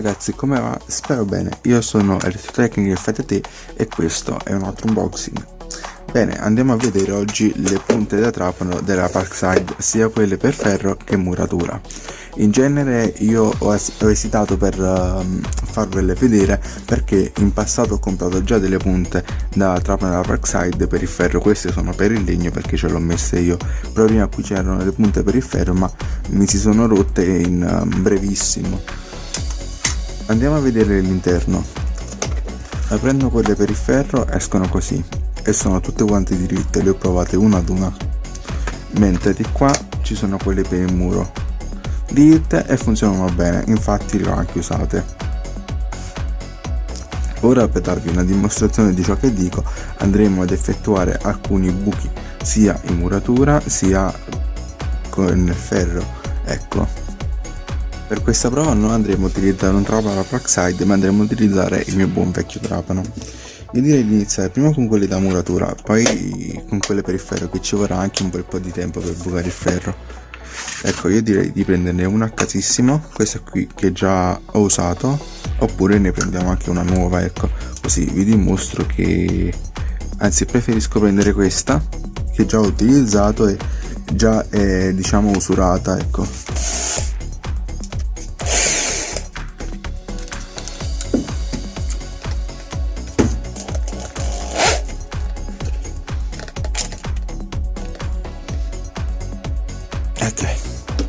Ragazzi, come va? Spero bene, io sono Electrotechnic FTT e questo è un altro unboxing. Bene, andiamo a vedere oggi le punte da trapano della Parkside, sia quelle per ferro che muratura. In genere io ho, es ho esitato per uh, farvele vedere perché in passato ho comprato già delle punte da trapano della Parkside per il ferro, queste sono per il legno perché ce l'ho messe io. Però prima qui c'erano le punte per il ferro ma mi si sono rotte in uh, brevissimo Andiamo a vedere l'interno. Aprendo quelle per il ferro escono così e sono tutte quante diritte, le ho provate una ad una. Mentre di qua ci sono quelle per il muro. Diritte e funzionano bene, infatti le ho anche usate. Ora per darvi una dimostrazione di ciò che dico andremo ad effettuare alcuni buchi sia in muratura sia il ferro. Ecco, per questa prova non andremo a utilizzare un trapano Praxide ma andremo a utilizzare il mio buon vecchio trapano. Io direi di iniziare prima con quelli da muratura, poi con quelle per il ferro che ci vorrà anche un bel po' di tempo per bucare il ferro. Ecco, io direi di prenderne una a casissimo, questa qui che già ho usato, oppure ne prendiamo anche una nuova, ecco, così vi dimostro che... Anzi, preferisco prendere questa, che già ho utilizzato e già è, diciamo, usurata, ecco.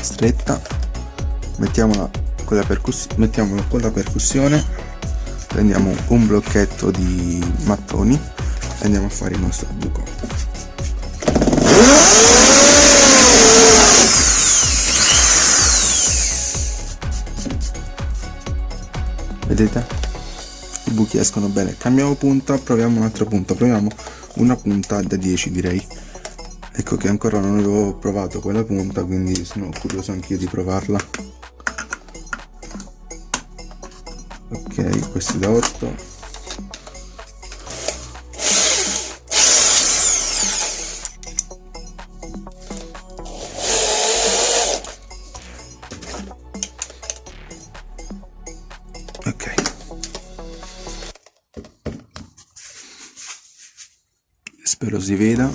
Stretta. Mettiamola con la, mettiamola con la percussione. Prendiamo un blocchetto di mattoni e andiamo a fare il nostro buco. Vedete? I buchi escono bene. Cambiamo punta proviamo un'altra punta proviamo una punta da 10 direi ecco che ancora non avevo provato quella punta quindi sono curioso anch'io di provarla. Ok questi da 8 ok. Spero si veda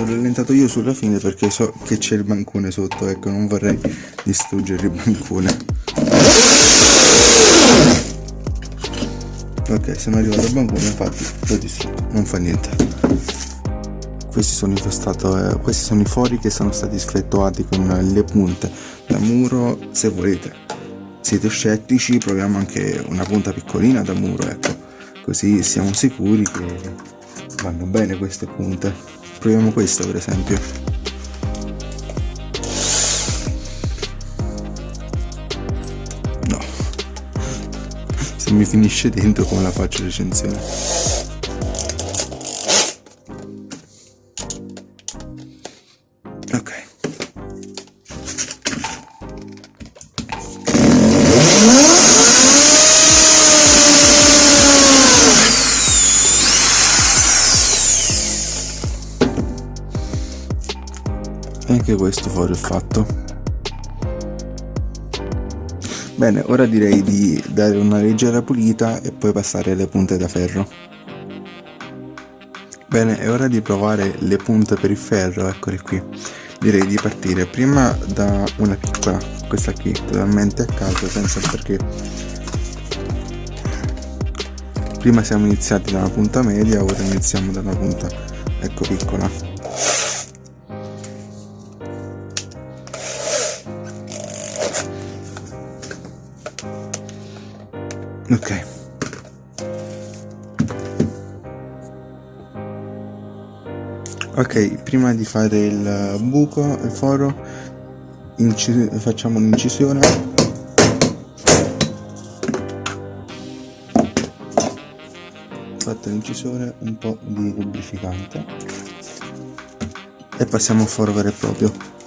Ho rallentato io sulla fine perché so che c'è il bancone sotto, ecco, non vorrei distruggere il bancone. Ok, sono arrivato al bancone, infatti l'ho distrutto, non fa niente. Questi sono, eh, questi sono i fori che sono stati sfrettuati con le punte da muro, se volete. Siete scettici, proviamo anche una punta piccolina da muro, ecco, così siamo sicuri che vanno bene queste punte. Proviamo questa per esempio. No. Se mi finisce dentro come la faccio recensione anche questo fuori il fatto. Bene ora direi di dare una leggera pulita e poi passare alle punte da ferro. Bene è ora di provare le punte per il ferro eccole qui. Direi di partire prima da una piccola questa qui totalmente a caso senza perché. Prima siamo iniziati da una punta media ora iniziamo da una punta ecco piccola ok. Ok prima di fare il buco il foro facciamo un'incisione. Fatta l'incisione un po' di lubrificante e passiamo al foro vero e proprio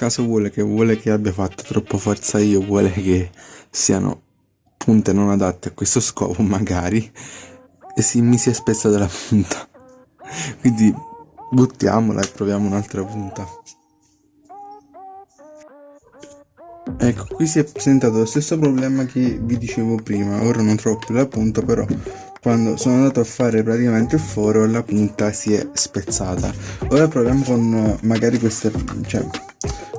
caso vuole che vuole che abbia fatto troppo forza io, vuole che siano punte non adatte a questo scopo magari e si, mi si è spezzata la punta. Quindi buttiamola e proviamo un'altra punta. Ecco qui si è presentato lo stesso problema che vi dicevo prima. Ora non trovo più la punta però quando sono andato a fare praticamente il foro la punta si è spezzata. Ora proviamo con magari queste cioè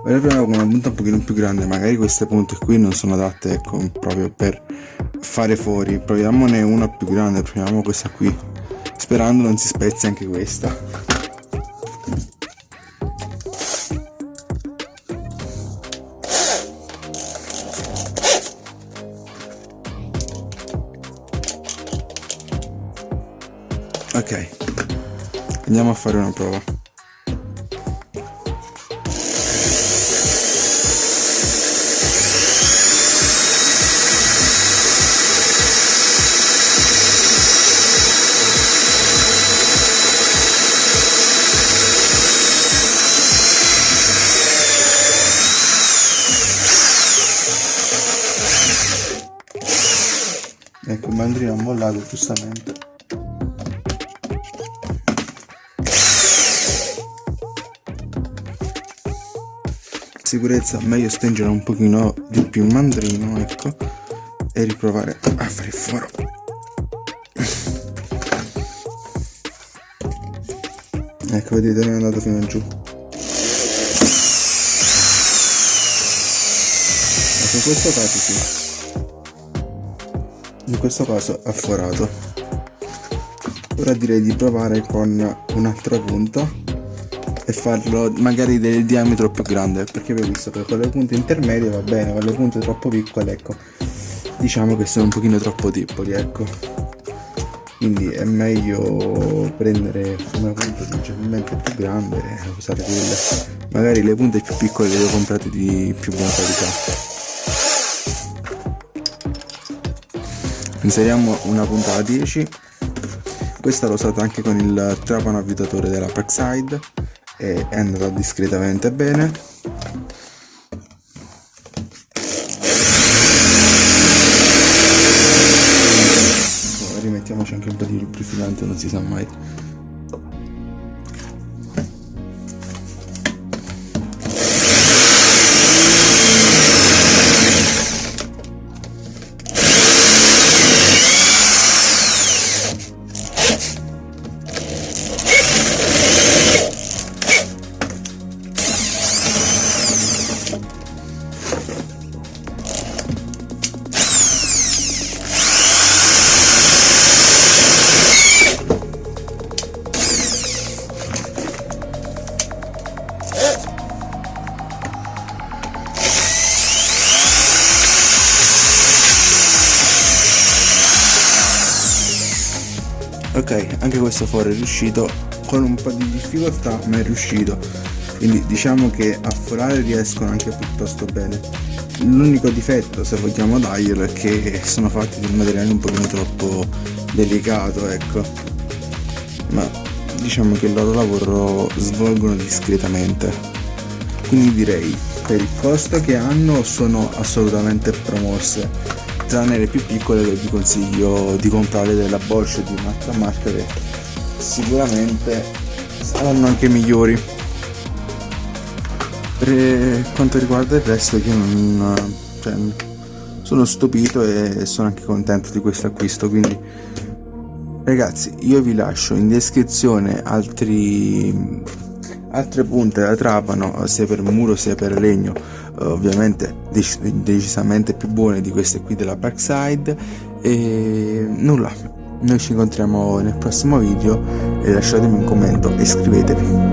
ora proviamo con una punta un pochino più grande magari queste punte qui non sono adatte ecco proprio per fare fuori. Proviamone una più grande proviamo questa qui. Sperando non si spezzi anche questa. Ok. Andiamo a fare una prova il mandrino ha mollato giustamente. Sicurezza meglio stringere un pochino di più il mandrino ecco e riprovare a fare il foro. Ecco vedete è andato fino giù. Ecco questo caso sì in questo caso ha forato ora direi di provare con un'altra punta e farlo magari del diametro più grande perché ho visto che con le punte intermedie va bene con le punte troppo piccole ecco diciamo che sono un pochino troppo deboli ecco. Quindi è meglio prendere una punta leggermente più grande e usare quelle. Magari le punte più piccole le ho comprate di più buona qualità inseriamo una punta a 10 questa l'ho usata anche con il trapano avvitatore della Parkside e è andata discretamente bene. Rimettiamoci anche un po' di lubrificante non si sa mai anche questo foro è riuscito con un po' di difficoltà ma è riuscito. Quindi diciamo che a forare riescono anche piuttosto bene. L'unico difetto se vogliamo darglielo è che sono fatti di un materiale un pochino troppo delicato ecco. Ma diciamo che il loro lavoro svolgono discretamente. Quindi direi per il costo che hanno sono assolutamente promosse tranne le più piccole che vi consiglio di comprare della Bosch di un'altra marca che sicuramente saranno anche migliori. Per quanto riguarda il resto io non cioè, sono stupito e sono anche contento di questo acquisto quindi ragazzi io vi lascio in descrizione altri altre punte da trapano sia per muro sia per legno ovviamente decis decisamente più buone di queste qui della Parkside. E nulla noi ci incontriamo nel prossimo video e lasciatemi un commento e iscrivetevi